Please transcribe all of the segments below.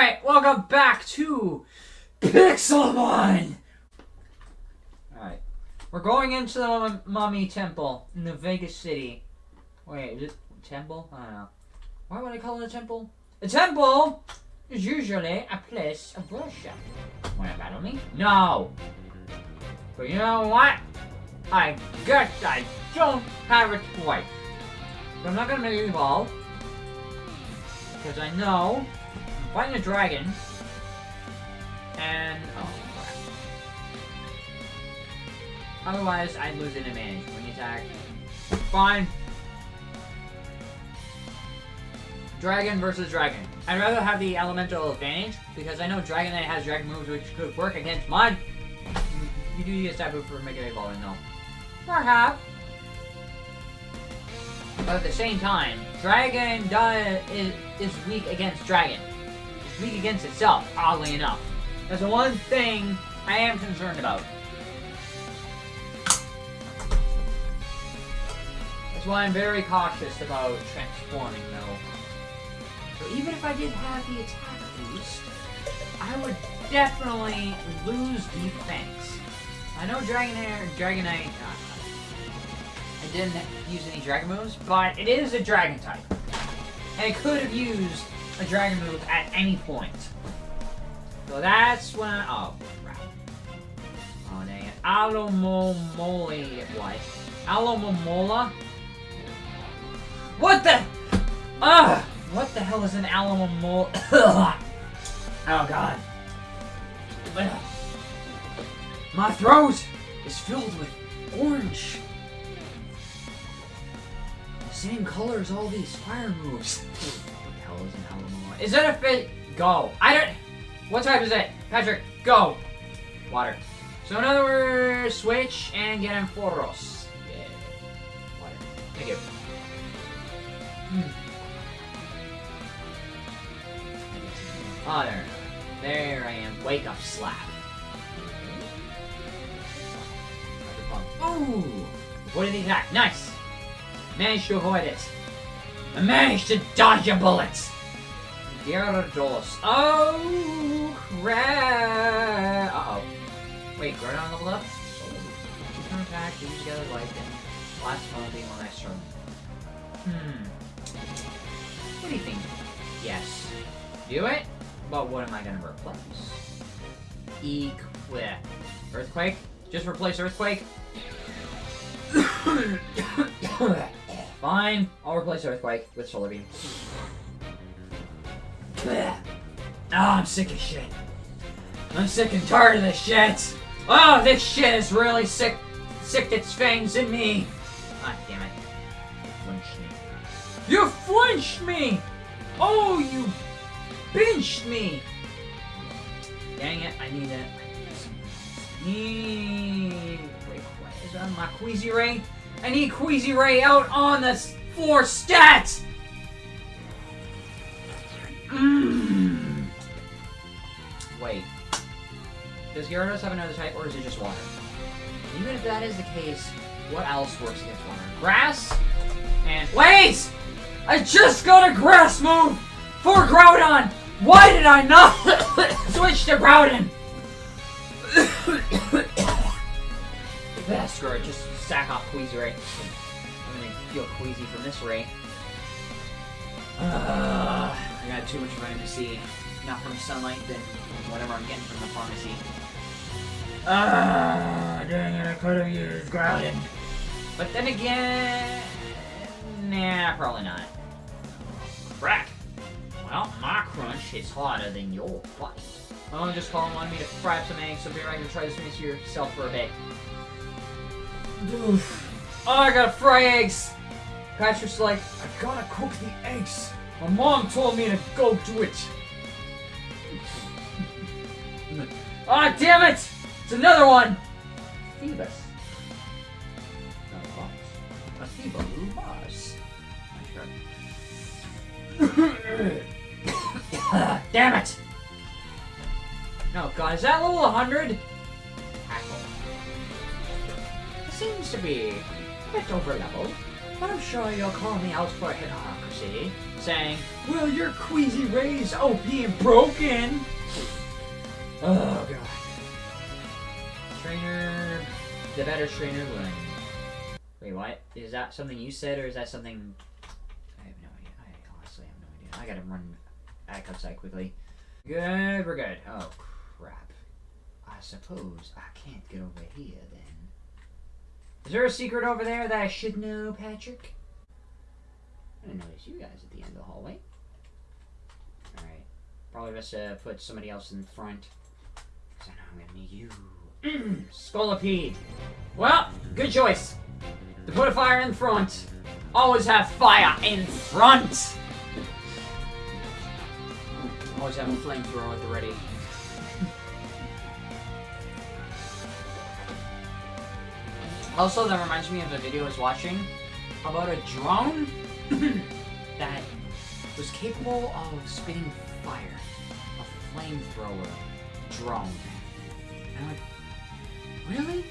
Alright, welcome back to Pixelmon! Alright. We're going into the Mummy Temple in the Vegas City. Wait, is it temple? I don't know. Why would I call it a temple? A temple is usually a place of worship. Wanna battle me? No! But you know what? I guess I don't have a choice. I'm not gonna make you evolve. Because I know fighting a dragon. And oh crap. Otherwise I'd lose an advantage when you attack. Fine. Dragon versus dragon. I'd rather have the elemental advantage because I know Dragonite has dragon moves which could work against mine. You do use that move for Mega Evolving though. Perhaps. But at the same time, Dragon does, is, is weak against Dragon. Weak against itself, oddly enough. That's the one thing I am concerned about. That's why I'm very cautious about transforming, though. So even if I did have the attack boost, I would definitely lose defense. I know Dragon Hair, Dragonite, uh, I didn't use any dragon moves, but it is a dragon type. And it could have used a dragon move at any point. So that's when I, oh crap. Oh dang it. Alomomoli what? Alomomola? What the Ugh! What the hell is an Alomomol Oh god. My throat is filled with orange same color as all these fire moves. what the hell is an? Is it a fit? Go. I don't... What type is it? Patrick, go. Water. So in other words, switch and get Ampharos. Yeah. Water. Thank you. Hmm. Oh, there. I am. Wake up slap. Ooh! What did he attack? Nice! Managed to avoid it. I managed to dodge a bullet. Gyarados. Oh, crap. Uh-oh. Wait, Groudon leveled up? Turn attack, together like and last one being one nice turn. Hmm. What do you think? Yes. Do it? But what am I gonna replace? Equip. Earthquake? Just replace Earthquake? Fine. I'll replace Earthquake with Solar Beam. Oh, I'm sick of shit. I'm sick and tired of this shit. Oh, this shit is really sick. Sick its fangs in me. Ah, damn it. You flinched me. You flinched me! Oh, you pinched me! Dang it, I need it. I Need... Wait, what is that? My Queasy Ray? I need Queasy Ray out on the floor stat! Mm. Wait. Does Gyarados have another type, or is it just water? Even if that is the case, what else works against water? Grass? And- WAIT! I just got a grass move for Groudon! Why did I not switch to Groudon? Best, just sack off Queasy Ray. I'm gonna feel queasy from this ray. Uh, I got too much vitamin C. Not from sunlight, then whatever I'm getting from the pharmacy. Ah, dang it, I could have used Groudon. But then again... Nah, probably not. Crack! Well, my crunch is harder than your fight. My mom just called and wanted me to fry up some eggs, so be right to try this mix yourself for a bit. Oof. Oh, I gotta fry eggs! Patrick's like, I gotta cook the eggs. My mom told me to go do it. Ah, oh, damn it! It's another one! Phoebus. Not a boss. A Phoebus boss. damn it! No, God, is that level 100? seems to be a bit over level. But I'm sure you'll call me out for hypocrisy, saying, Will your queasy rays oh and broken. Oh, God. Trainer. The better trainer wins. Wait, what? Is that something you said, or is that something. I have no idea. I honestly have no idea. I gotta run back outside quickly. Good, we're good. Oh, crap. I suppose I can't get over here then. Is there a secret over there that I should know, Patrick? I didn't notice you guys at the end of the hallway. Alright. Probably best to put somebody else in front. Because I know I'm gonna need you. Scolipede. Well, good choice. To put a fire in front. Always have fire in front! Always have a flamethrower at the ready. Also, that reminds me of a video I was watching about a drone that was capable of spitting fire. A flamethrower drone. And I'm like, really?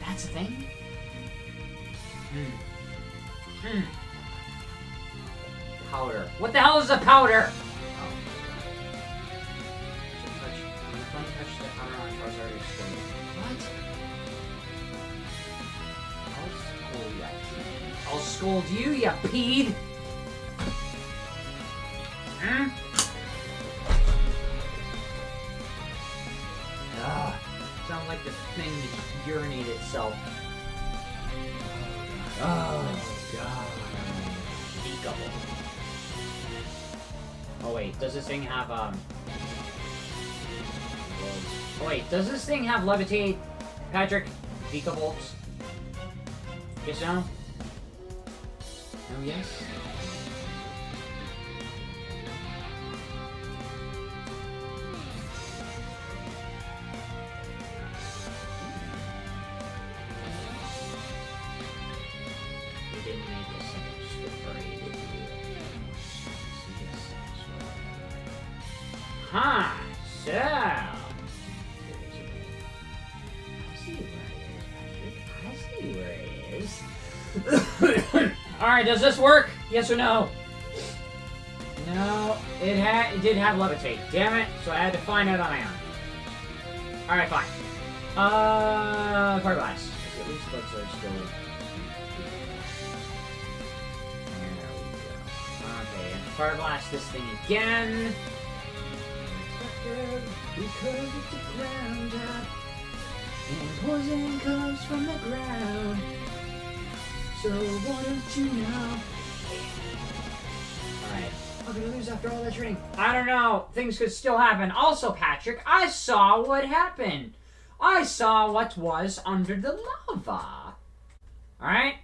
That's a thing? Hmm. Hmm. Powder. What the hell is a powder? Oh. Touch, the flame touched the powder on Charizard, I'll scold you, you peed. Hmm? Ugh. Sounds like the thing to urinate itself. Oh, God. Beakable. Oh, wait. Does this thing have, um... Oh, wait. Does this thing have levitate, Patrick? Beakables? Yes, no? We? Huh, so... I see where it is, Patrick. I see where it is. Alright, does this work? Yes or no? No, it had it did have levitate. Damn it! So I had to find out on my own. Alright, fine. Uh, fire blast. At least bugs are still. There we go. Okay, and fire blast this thing again. Because it's a ground up, and poison comes from the ground. So why don't you know? Alright. I'm gonna lose after all that training. I don't know. Things could still happen. Also, Patrick, I saw what happened. I saw what was under the lava. Alright?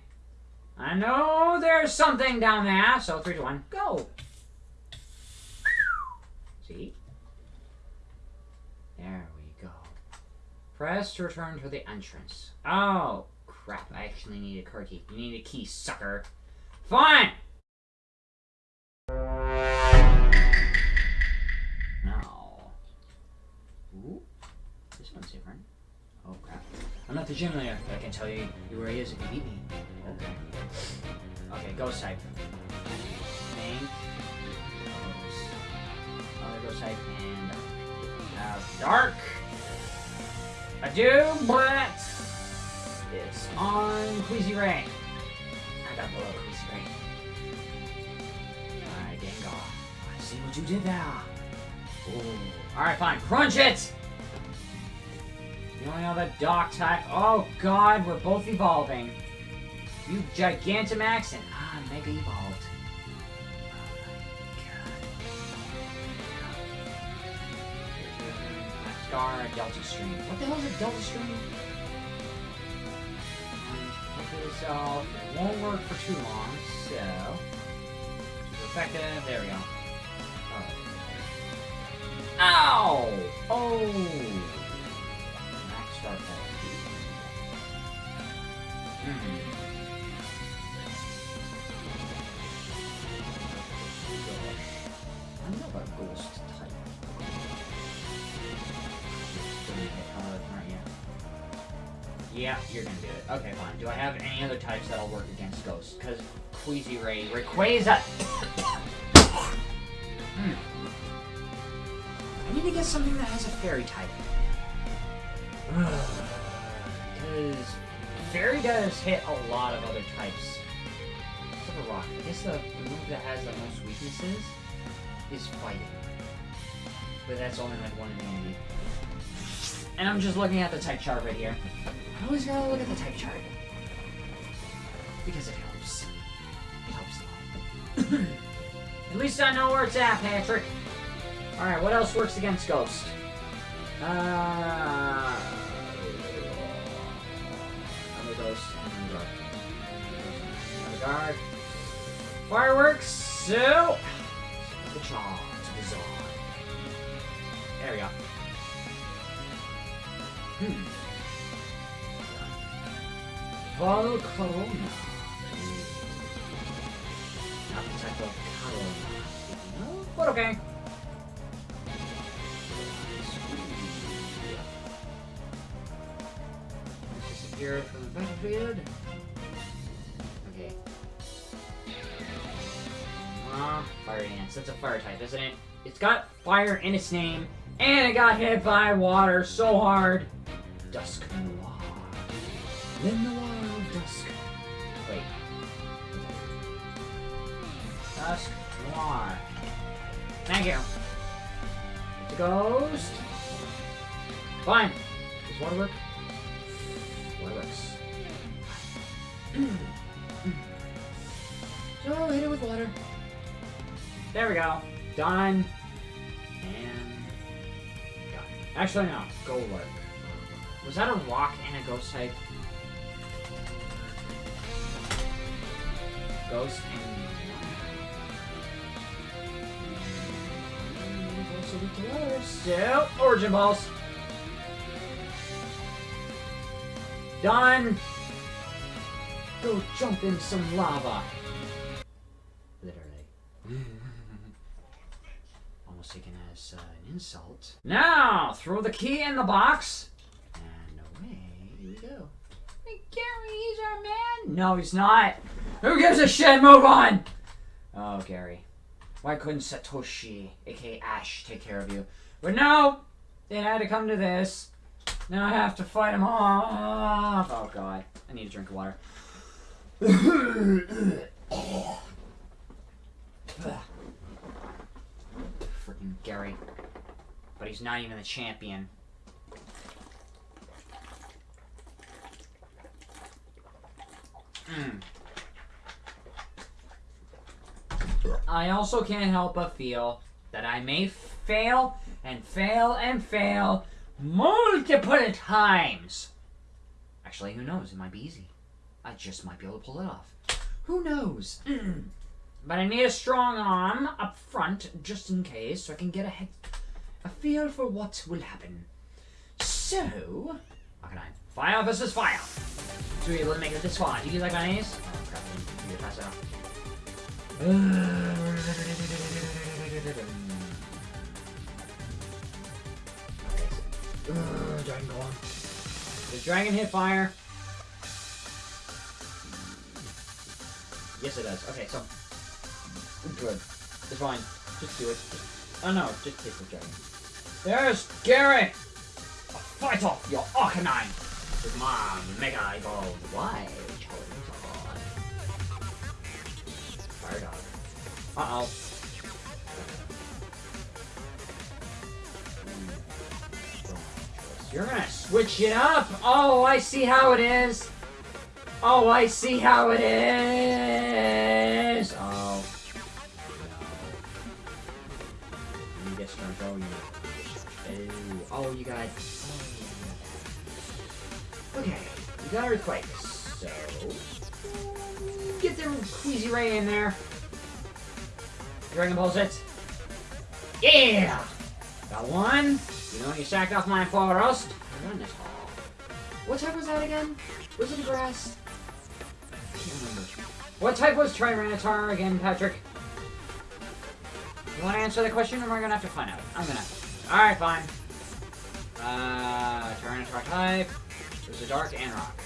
I know there's something down there. So, 3 to 1, go. See? There we go. Press to return to the entrance. Oh, crap. I actually need a car key. You need a key, sucker. Fine! Ooh. This one's different. Oh, crap. I'm not the gym leader, but I can tell you where he is if you beat me. Okay. Okay, type. Think. Ghost. Other ghost type and have dark. I do, it's on Queasy Ray. I got below Queasy Ray. Alright, Gengar. I see what you did there. Alright, fine. Crunch it! You only have a Doc type. Oh god, we're both evolving. You Gigantamax and I'm Mega Evolved. Star Delta Stream. What the hell is a Delta Stream? Hopefully so. It won't work for too long, so. Effective. There we go. Oh. Ow! Oh! Max Star Power. Hmm. Type. Yeah, you're gonna Okay, fine. Do I have any other types that'll work against ghosts? Because Queasy Ray, Rayquaza. hmm. I need to get something that has a fairy type. Because fairy does hit a lot of other types. Except for rock. I guess the, the move that has the most weaknesses is fighting. But that's only like one in ability. And I'm just looking at the type chart right here. I always gotta look at the type chart. Because it helps. It helps a lot. at least I know where it's at, Patrick. Alright, what else works against Ghost? Uh... Another Ghost and Guard. Another Guard. Fireworks, so... The charge, bizarre. There we go. Hmm. Volcarona. Not the type of Carona. But okay. Disappear from the battlefield. Okay. Ah, fire dance. That's a fire type, isn't it? It's got fire in its name, and it got hit by water so hard. Dusknoir. Le Noir of Dusk. Wait. Dusk Noir. Thank you. It's a ghost. Fine. Does water work? Water works. so hit it with water. There we go. Done. And Done. Actually no. Go work. Was that a rock and a ghost type? Ghost and also weak to water. So, Origin Pulse. Done. Go jump in some lava. Literally. Almost taken as uh, an insult. Now, throw the key in the box. Our man. No, he's not. Who gives a shit? Move on. Oh, Gary. Why couldn't Satoshi, aka Ash, take care of you? But no, it had to come to this. Now I have to fight him off. Oh god, I need a drink of water. Freaking Gary. But he's not even the champion. Mm. I also can't help but feel that I may fail and fail and fail multiple times. Actually, who knows? It might be easy. I just might be able to pull it off. Who knows? but I need a strong arm up front just in case so I can get a, a feel for what will happen. So, how can I? Fire versus fire. So we're able to make it this far. Do you like mayonnaise? Oh crap, you pass out. Ugh, dragon go on. Does dragon hit fire? Yes, it does. Okay, so good. It's fine. Just do it. Just, oh no, just take the dragon. There's Gary. A fight off your Arcanine with my Mega Wild Charizard. Fire dog. Uh oh. You're gonna switch it up? Oh, I see how it is. Oh, I see how it is. Oh. You strong. Oh, you. Oh, you got. Got earthquake. So. Get the Queasy Ray in there. Dragon Balls it. Yeah! Got one. You know, you sacked off my forest. What type was that again? Was it grass? I can't remember. What type was Tyranitar again, Patrick? You want to answer the question, or I gonna have to find out? I'm gonna. Alright, fine. Uh, Tyranitar type. There's a dark and rock.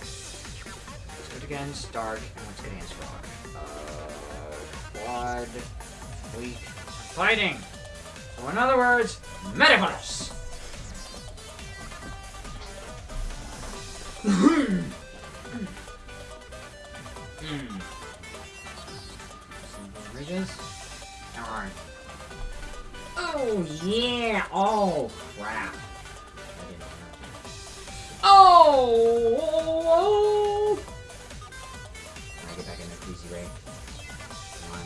Let's good against dark and let's good against rock. Uh, quad, weak, fighting. So in other words, Metaverse. Hmm. Ridges. Oh yeah! Oh crap! Oh! oh. I get back in the crazy ray. Come on.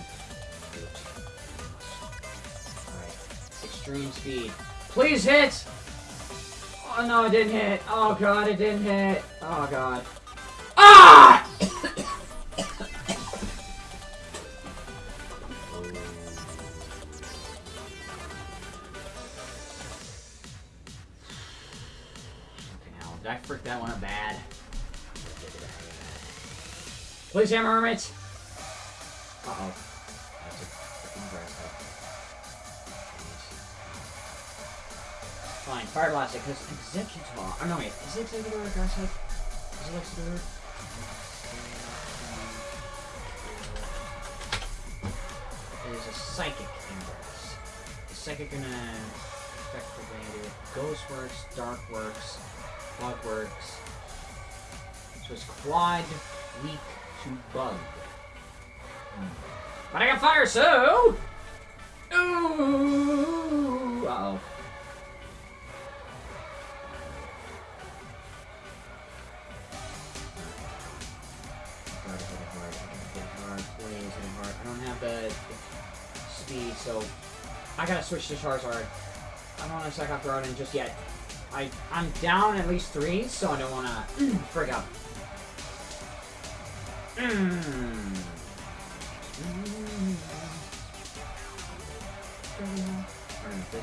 Alright. Extreme speed. Please hit! Oh no, it didn't hit. Oh god, it didn't hit. Oh god. Fine, Fire Blast it, because Exeggutor... Oh, no, wait. Is it? Is it? It a Psychic Ingress. The Psychic gonna affect effectively do Ghost Works, Dark Works, Bug Works. So it's Quad, Weak to Bug. Hmm. But I got Fire, so... Ooh! Uh-oh. I don't have the, speed, so I gotta switch to Charizard. I don't want to suck off Groudon just yet. I I'm down at least three, so I don't want to frig up. Alright,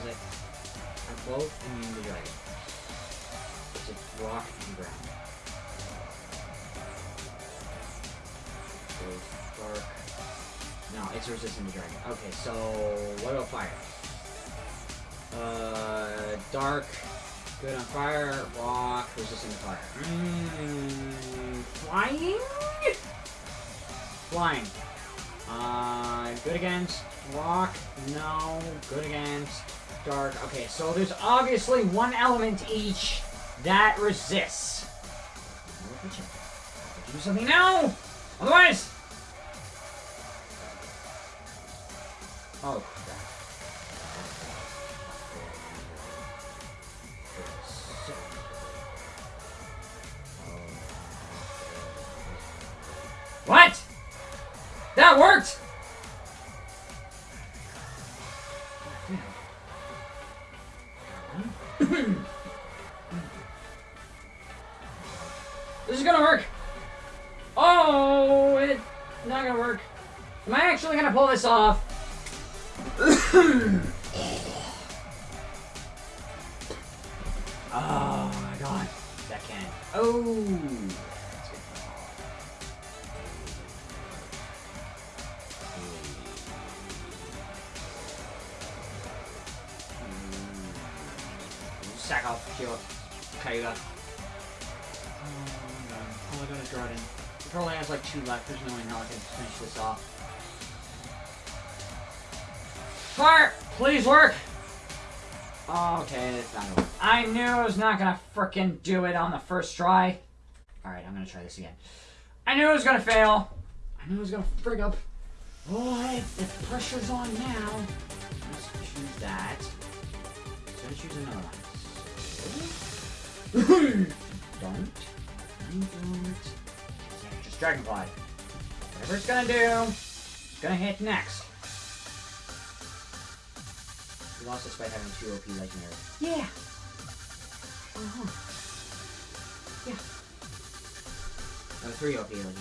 it? I'm both immune to dragon. It's a rock and ground. Dark. No, it's resistant to dragon. Okay, so what about fire? Uh, dark, good on fire. Rock, resistant to fire. Mm, flying? Flying. Uh, good against rock. No. Good against dark. Okay, so there's obviously one element each that resists. Do something now! Otherwise! Oh, oh my god. That can. Oh! That's good. Sack off, kill it. Kayuga. Oh no. Oh, I got a Drauden. He probably has like two left. There's no way how I can finish this off. Fire! Please work! Oh, okay, it's not gonna work. I knew I was not gonna frickin' do it on the first try. Alright, I'm gonna try this again. I knew it was gonna fail. I knew it was gonna frig up. Boy, the pressure's on now. Let's choose that. Let's choose another one. Don't. Don't. Just Dragonfly. Whatever it's gonna do, it's gonna hit next. We lost despite having two OP legendary. Yeah. Uh-huh. Yeah. No, three OP legendary.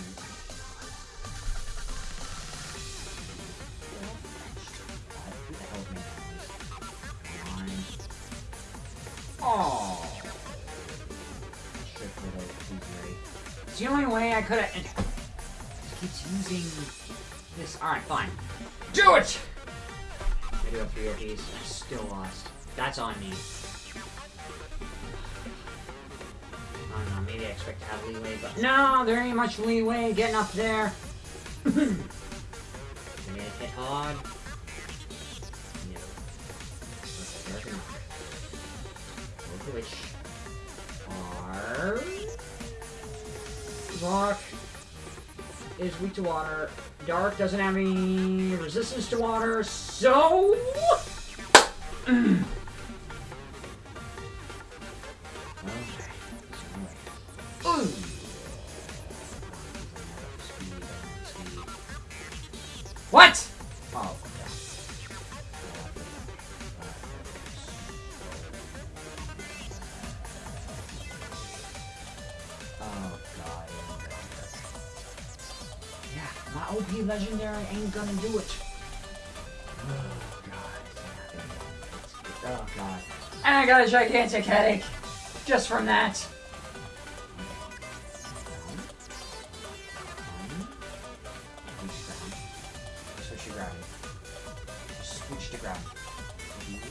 Who the hell is making all these? Oh. It's the only way I could have. Keeps using this. Alright, fine. Do it! I do have three OPs. I still lost. That's on me. I expect to have leeway, but no, there ain't much leeway getting up there. Gonna hit hard. No. Okay, there's an arc. Go glitch. Arc. Rock is weak to water. Dark doesn't have any resistance to water, so... ain't do it. Oh god. Oh god. And I got a gigantic headache. Just from that. To ground.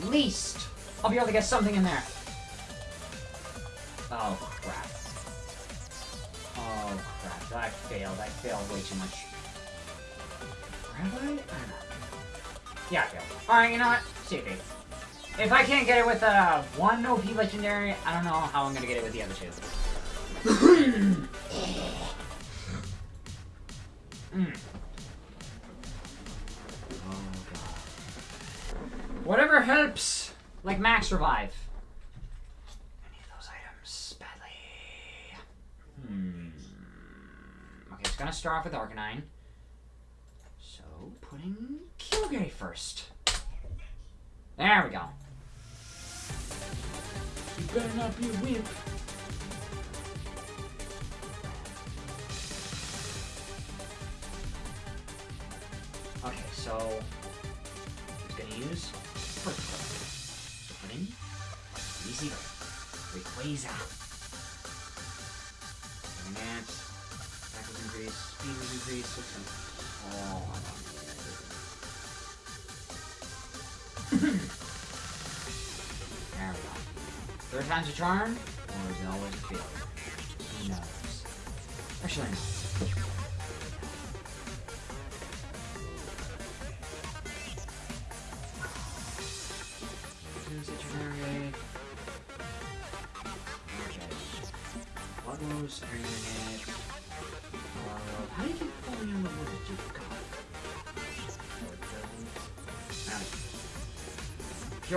At least I'll be able to get something in there. Oh crap. Oh crap. I failed. I failed way too much. Have I? I don't know. Yeah. Alright, you know what? See it. If I can't get it with uh, one OP legendary, I don't know how I'm gonna get it with the other two. Mm. Oh, God. Whatever helps, like max revive. I need those items badly. Hmm. Okay, it's gonna start off with Arcanine. Putting Kyogre first. There we go. You better not be a wimp. Okay, so he's gonna use first So put in easy Rayquaza. Advance. Attack was increased, speed was increased, six and oh There we go. Third time's a charm, or is it always a failure? Who knows? Actually.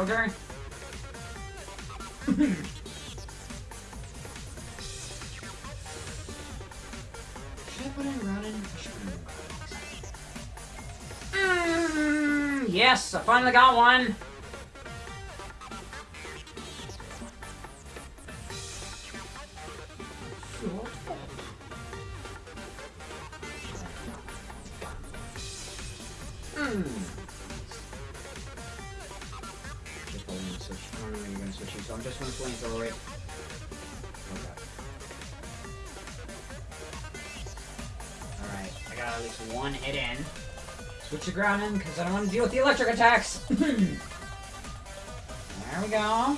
Kyogre? Should I put in Groudon? I should put in Groudon. Mm, yes, I finally got one. Ground in, because I don't want to deal with the electric attacks. there we go.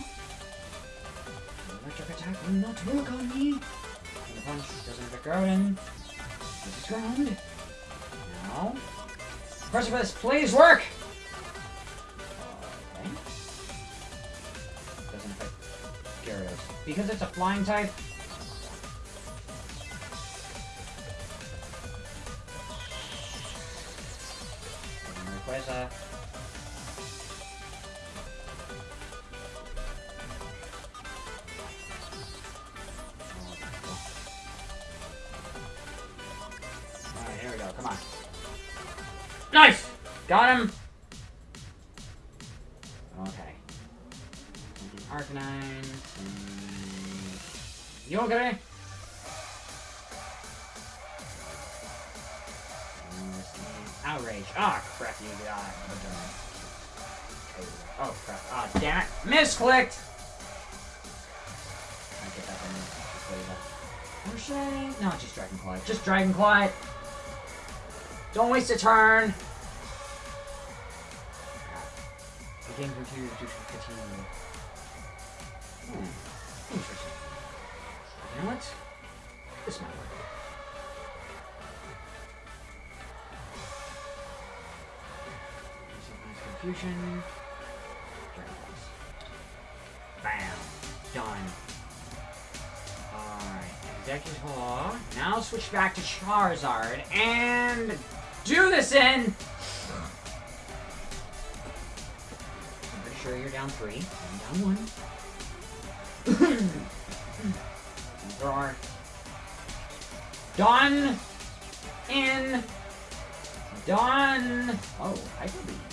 Electric attack will not work on me. And the punch doesn't affect Groudon. This is ground. Now. Precipice, please work! Okay. Doesn't affect Gyarados. Because it's a flying type. Waste a turn. The game continues to continue. Hmm. Interesting. You know what? This might work. Confusion. Bam. Done. Alright. Exeggutor. Now switch back to Charizard and do this in! I'm pretty sure you're down three. I'm down one. there are done in done. Oh, Hyper Beam. Ooh.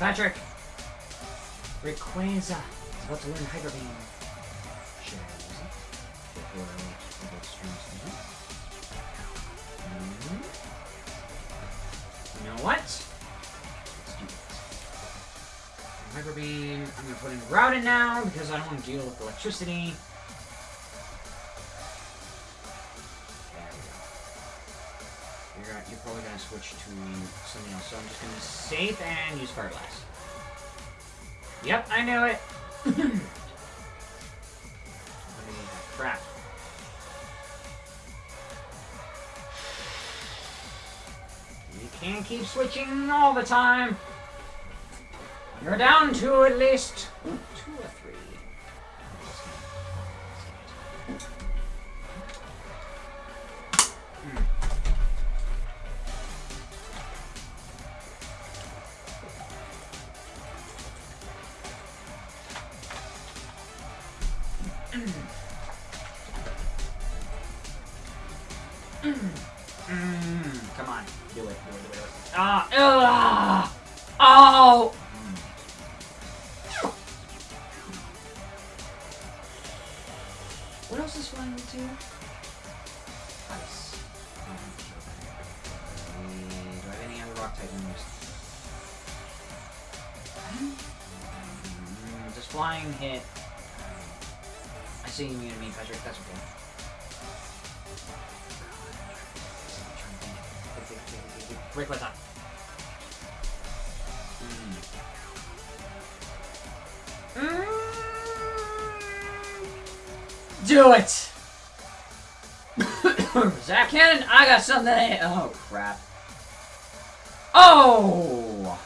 Patrick! Rayquaza is about to learn Hyper Beam. You know what? Let's do it. Hyper Beam, I'm gonna put in Groudon now because I don't want to deal with electricity. Something else, so I'm just gonna be safe and use Fire Blast. Yep, I knew it. Crap. You can't keep switching all the time. You're down to at least two or three. Do it! Zach Cannon, I got something. Oh crap! Oh!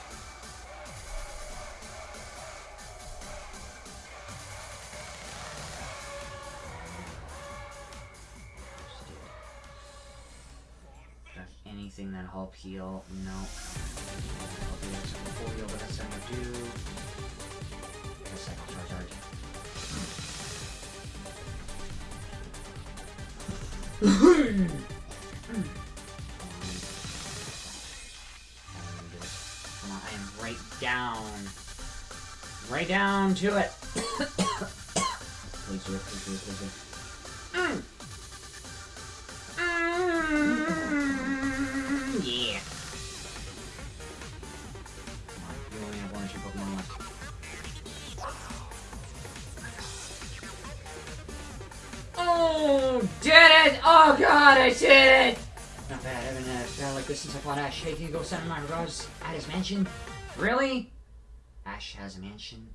Anything that help heal? No. Heal, but that's not do. Come on, I am right down. Right down to it, Oh god, I did it! Not bad, I haven't uh, felt like this since I fought Ash. Hey, can you go send my regards at his mansion? Really? Ash has a mansion?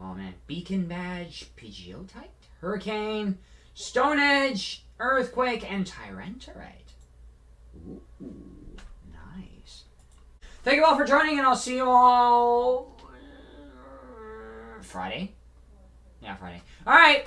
Oh man, Beacon Badge, PGO type, Hurricane, Stone Edge, Earthquake, and Tyranitarite. Ooh, nice. Thank you all for joining, and I'll see you all uh, Friday. Yeah, Friday. All right.